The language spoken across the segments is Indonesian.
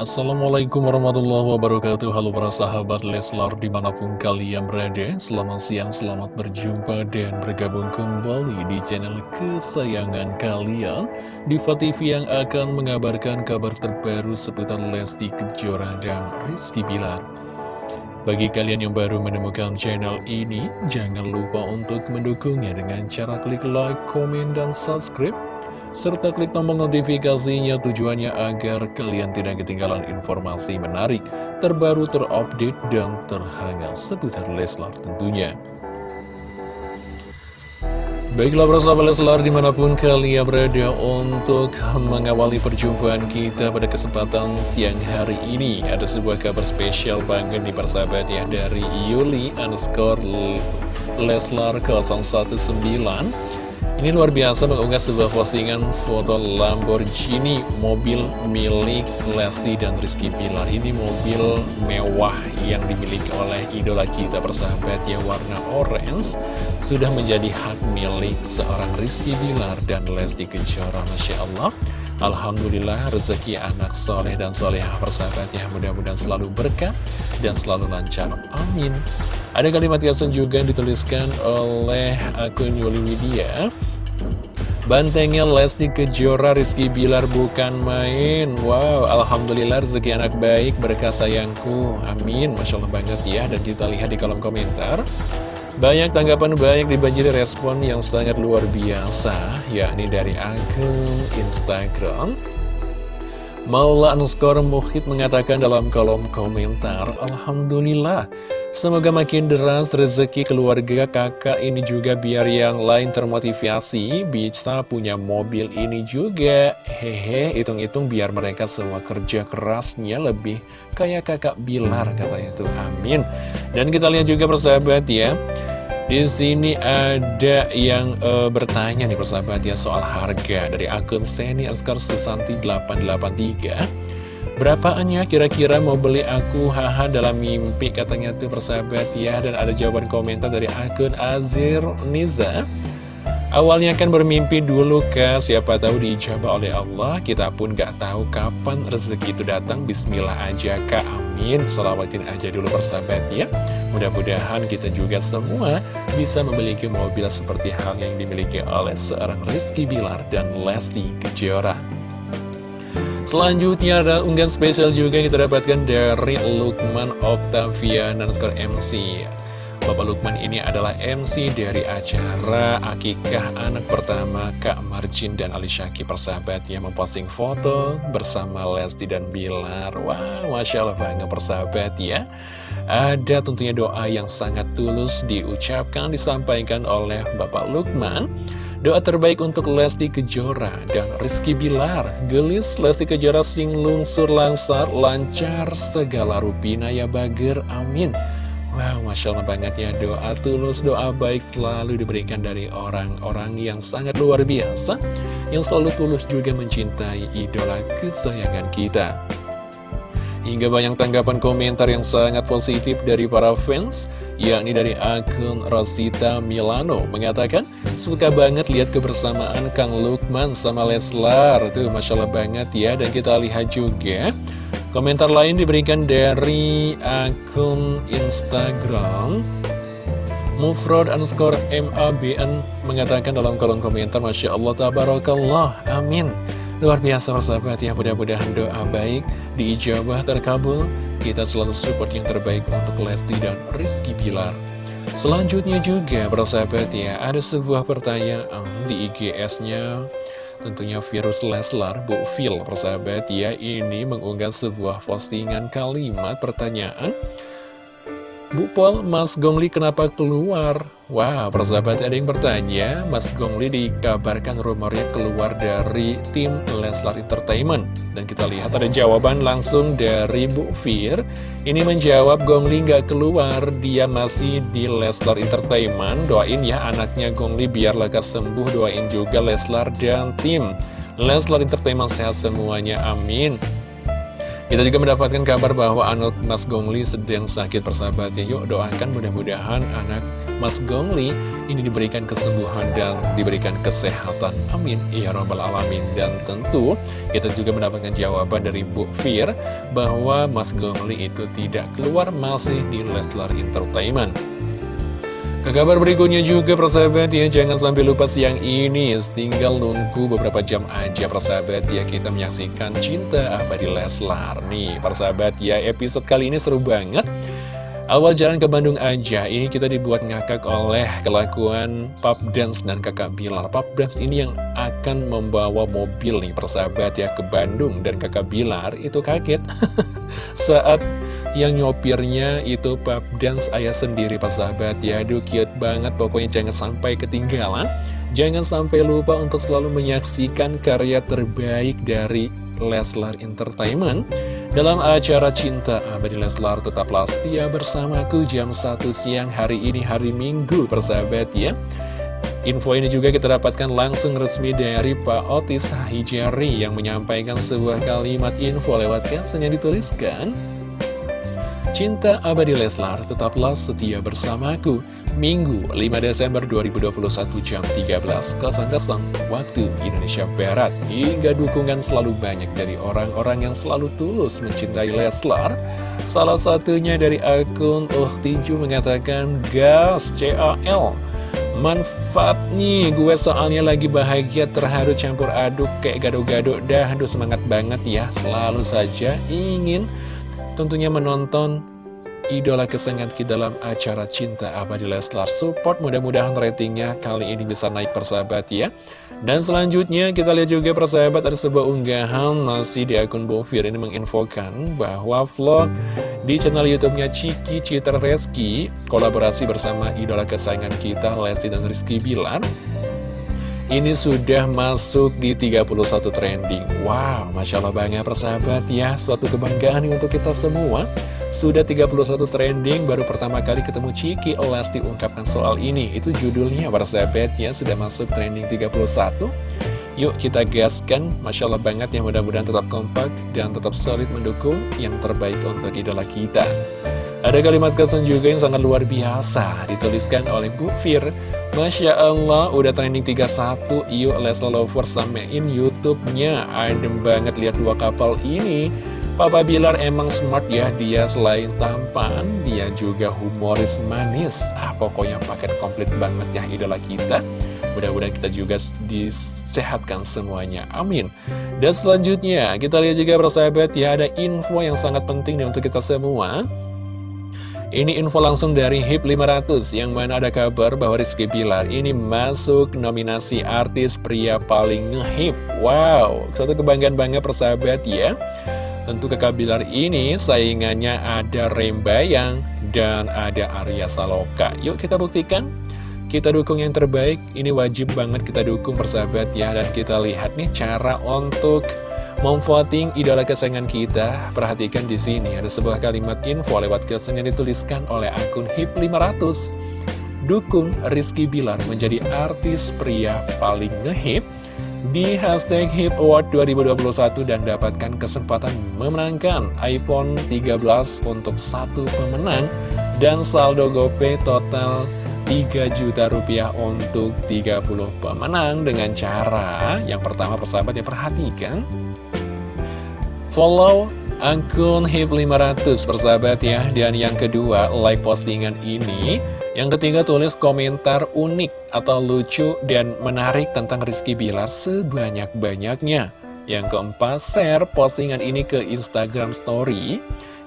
Assalamualaikum warahmatullahi wabarakatuh. Halo para sahabat Leslar di mana pun kalian berada Selamat siang, selamat berjumpa dan bergabung kembali di channel kesayangan kalian. Diva TV yang akan mengabarkan kabar terbaru seputar Lesti Kejora dan Rizky Bilar. Bagi kalian yang baru menemukan channel ini, jangan lupa untuk mendukungnya dengan cara klik like, komen, dan subscribe serta klik tombol notifikasinya tujuannya agar kalian tidak ketinggalan informasi menarik, terbaru, terupdate, dan terhangat seputar Leslar tentunya. Baiklah sahabat Leslar di mana pun kalian berada untuk mengawali perjumpaan kita pada kesempatan siang hari ini Ada sebuah kabar spesial banget di persahabat ya dari Yuli underscore Leslar 019 ini luar biasa mengunggah sebuah postingan foto Lamborghini mobil milik Lesti dan Rizky Pilar. Ini mobil mewah yang dimiliki oleh idola kita persahabat yang warna orange sudah menjadi hak milik seorang Rizky Pilar dan Lesti Kejora. Masya Allah. Alhamdulillah rezeki anak soleh dan solehah persahabatnya mudah-mudahan selalu berkah dan selalu lancar. Amin. Ada kalimat caption juga yang dituliskan oleh akun Yuli Widya. Bantengnya Lesti Kejora Rizky Bilar bukan main Wow, Alhamdulillah rezeki anak baik berkah sayangku Amin, Masya Allah banget ya Dan kita lihat di kolom komentar Banyak tanggapan baik dibanjiri respon yang sangat luar biasa yakni dari akun Instagram Maula underscore Muhid mengatakan dalam kolom komentar Alhamdulillah Semoga makin deras rezeki keluarga kakak ini juga biar yang lain termotivasi bisa punya mobil ini juga. Hehe, hitung-hitung biar mereka semua kerja kerasnya lebih kayak kakak Bilar katanya tuh. Amin. Dan kita lihat juga persahabat ya. Di sini ada yang uh, bertanya nih persahabat ya soal harga dari akun Seni Askar Susanti 883. Berapaannya kira-kira mau beli aku? Haha dalam mimpi katanya tuh persahabat ya. Dan ada jawaban komentar dari akun Azir Niza Awalnya kan bermimpi dulu ke siapa tahu diijabah oleh Allah Kita pun gak tahu kapan rezeki itu datang. Bismillah aja kak amin. Salawatin aja dulu persahabat ya Mudah-mudahan kita juga semua bisa memiliki mobil seperti hal yang dimiliki oleh seorang Rizky Bilar dan Lesti Kejora. Selanjutnya ada unggahan spesial juga yang kita dapatkan dari Lukman Octavian dan skor MC Bapak Lukman ini adalah MC dari acara Akikah anak pertama Kak Marjin dan Ali Syaki persahabat yang memposting foto bersama Lesti dan Bilar. Wah, Masya Allah bangga persahabat ya. Ada tentunya doa yang sangat tulus diucapkan, disampaikan oleh Bapak Lukman. Doa terbaik untuk Lesti Kejora dan Rizky Bilar. Gelis Lesti Kejora sing lungsur langsar Lancar segala rupina ya bager Amin Wow, Masya Allah banget ya doa tulus, doa baik selalu diberikan dari orang-orang yang sangat luar biasa Yang selalu tulus juga mencintai idola kesayangan kita. Hingga banyak tanggapan komentar yang sangat positif dari para fans yakni dari akun Rosita Milano mengatakan suka banget lihat kebersamaan Kang Lukman sama Leslar. Tuh Masya Allah banget ya dan kita lihat juga komentar lain diberikan dari akun Instagram Mufrod underscore MABN mengatakan dalam kolom komentar Masya Allah Tabarakallah Amin. Luar biasa persahabat ya mudah-mudahan doa baik diijabah terkabul. Kita selalu support yang terbaik untuk Lesti dan Rizky Bilar. Selanjutnya juga persahabat ya Ada sebuah pertanyaan di IGS-nya Tentunya virus Leslar, Bu Phil persahabat ya Ini mengunggah sebuah postingan kalimat pertanyaan Bu Pol, Mas Gongli kenapa keluar? Wah, wow, persahabat ada yang bertanya, Mas Gongli dikabarkan rumornya keluar dari tim Leslar Entertainment. Dan kita lihat ada jawaban langsung dari Bu Fir. Ini menjawab Gongli nggak keluar, dia masih di Leslar Entertainment. Doain ya anaknya Gongli biar lekas sembuh, doain juga Leslar dan tim. Leslar Entertainment sehat semuanya, amin. Kita juga mendapatkan kabar bahwa anak Mas Gongli sedang sakit persahabatnya. Yuk doakan mudah-mudahan anak Mas Gongli ini diberikan kesembuhan dan diberikan kesehatan. Amin. Ya Rabbal Alamin. Dan tentu kita juga mendapatkan jawaban dari Bu Fir bahwa Mas Gomli itu tidak keluar masih di Leslar Entertainment. Ke kabar berikutnya juga persahabat ya Jangan sampai lupa siang ini. Tinggal nunggu beberapa jam aja persahabat ya Kita menyaksikan Cinta Abadi Leslar Nih. Persahabat ya episode kali ini seru banget. Awal jalan ke Bandung aja, ini kita dibuat ngakak oleh kelakuan Pap Dance dan kakak Bilar. Pap Dance ini yang akan membawa mobil nih persahabat ya ke Bandung. Dan kakak Bilar itu kaget saat yang nyopirnya itu Pap Dance ayah sendiri persahabat ya. Aduh cute banget, pokoknya jangan sampai ketinggalan. Jangan sampai lupa untuk selalu menyaksikan karya terbaik dari Leslar Entertainment dalam acara Cinta Abadi Leslar tetaplah setia bersamaku jam 1 siang hari ini hari Minggu persahabat ya Info ini juga kita dapatkan langsung resmi dari Pak Otis Hijari yang menyampaikan sebuah kalimat info lewat caption yang dituliskan Cinta Abadi Leslar tetaplah setia bersamaku Minggu 5 Desember 2021 jam 13.00 waktu Indonesia Barat. Hingga dukungan selalu banyak dari orang-orang yang selalu tulus mencintai Leslar. Salah satunya dari akun Oh Tinju mengatakan Gas CAL Manfaat nih gue soalnya lagi bahagia terharu campur aduk kayak gado-gado dah Aduh semangat banget ya selalu saja ingin tentunya menonton idola kesayangan kita dalam acara Cinta Abadi Leslar. Support mudah-mudahan ratingnya kali ini bisa naik persahabat ya. Dan selanjutnya kita lihat juga persahabat ada sebuah unggahan masih di akun Bovir ini menginfokan bahwa vlog di channel youtube-nya Ciki Citra Reski Kolaborasi bersama idola kesayangan kita Lesti dan Rizky Bilar ini sudah masuk di 31 trending Wow, Masya Allah banget persahabat ya Suatu kebanggaan untuk kita semua sudah 31 trending, baru pertama kali ketemu Ciki Olasti ungkapkan soal ini. Itu judulnya, para sahabat ya, sudah masuk trending 31. Yuk kita gaskan, Masya Allah banget ya, mudah-mudahan tetap kompak dan tetap solid mendukung yang terbaik untuk idola kita. Ada kalimat kesan juga yang sangat luar biasa, dituliskan oleh Bu Fir. Masya Allah, udah trending 31, yuk Lesla Lovers samein Youtube-nya. Adem banget lihat dua kapal ini. Papa Bilar emang smart ya, dia selain tampan, dia juga humoris manis. Ah, pokoknya paket komplit banget ya idola kita. Mudah-mudahan kita juga disehatkan semuanya, amin. Dan selanjutnya, kita lihat juga persahabat ya, ada info yang sangat penting nih untuk kita semua. Ini info langsung dari HIP 500 yang mana ada kabar bahwa Rizky Bilar ini masuk nominasi artis pria paling ngehip. Wow, satu kebanggaan banget persahabat ya. Tentu kakak Bilar ini saingannya ada Rembayang dan ada Arya Saloka. Yuk kita buktikan. Kita dukung yang terbaik, ini wajib banget kita dukung persahabat ya. Dan kita lihat nih cara untuk memvoting idola kesayangan kita. Perhatikan di sini ada sebuah kalimat info lewat caption yang dituliskan oleh akun HIP500. Dukung Rizky Bilar menjadi artis pria paling ngehip di hashtag HIP Award 2021 dan dapatkan kesempatan memenangkan iPhone 13 untuk satu pemenang dan saldo GoPay total 3 juta rupiah untuk 30 pemenang dengan cara yang pertama persahabat ya perhatikan follow akun HIP 500 persahabat ya dan yang kedua like postingan ini yang ketiga tulis komentar unik atau lucu dan menarik tentang Rizky Bilar sebanyak-banyaknya. Yang keempat, share postingan ini ke Instagram Story.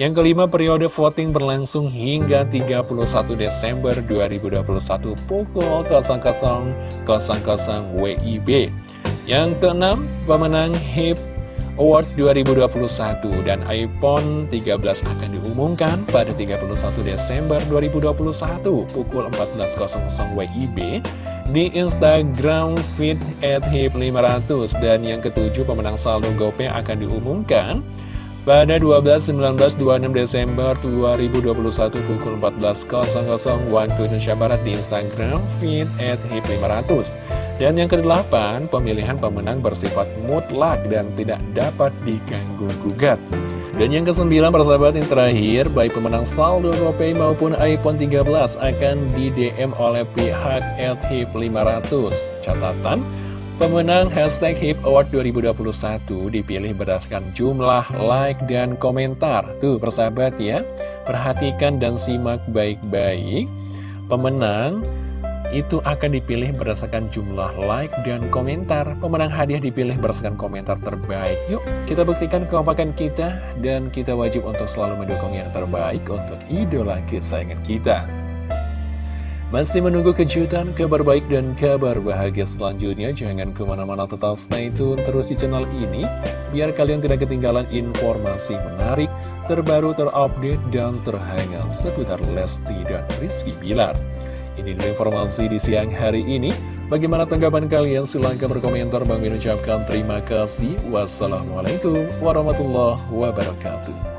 Yang kelima, periode voting berlangsung hingga 31 Desember 2021 pukul 00.00 WIB. Yang keenam, pemenang HIP Award 2021 dan iPhone 13 akan diumumkan pada 31 Desember 2021 pukul 14.00 WIB di Instagram feed at hip500 dan yang ketujuh pemenang saldo GoPay akan diumumkan pada 12, 19, 26 Desember 2021 pukul 14.00 waktu Indonesia Barat di Instagram feed at hip500 Dan yang kedelapan, pemilihan pemenang bersifat mutlak dan tidak dapat diganggu-gugat. Dan yang kesembilan, persahabat yang terakhir, baik pemenang saldo GoPay maupun iPhone 13 akan di-DM oleh pihak LHIP 500. Catatan, Pemenang hashtag HIP Award 2021 dipilih berdasarkan jumlah like dan komentar. Tuh persahabat ya, perhatikan dan simak baik-baik. Pemenang itu akan dipilih berdasarkan jumlah like dan komentar. Pemenang hadiah dipilih berdasarkan komentar terbaik. Yuk, kita buktikan kekompakan kita dan kita wajib untuk selalu mendukung yang terbaik untuk idola kesayangan kita. Masih menunggu kejutan, kabar baik dan kabar bahagia selanjutnya. Jangan ke mana-mana total stay tune terus di channel ini. Biar kalian tidak ketinggalan informasi menarik, terbaru, terupdate, dan terhangat seputar Lesti dan Rizky Bilar. Ini adalah informasi di siang hari ini. Bagaimana tanggapan kalian? Silahkan berkomentar. Bang Min terima kasih. Wassalamualaikum warahmatullahi wabarakatuh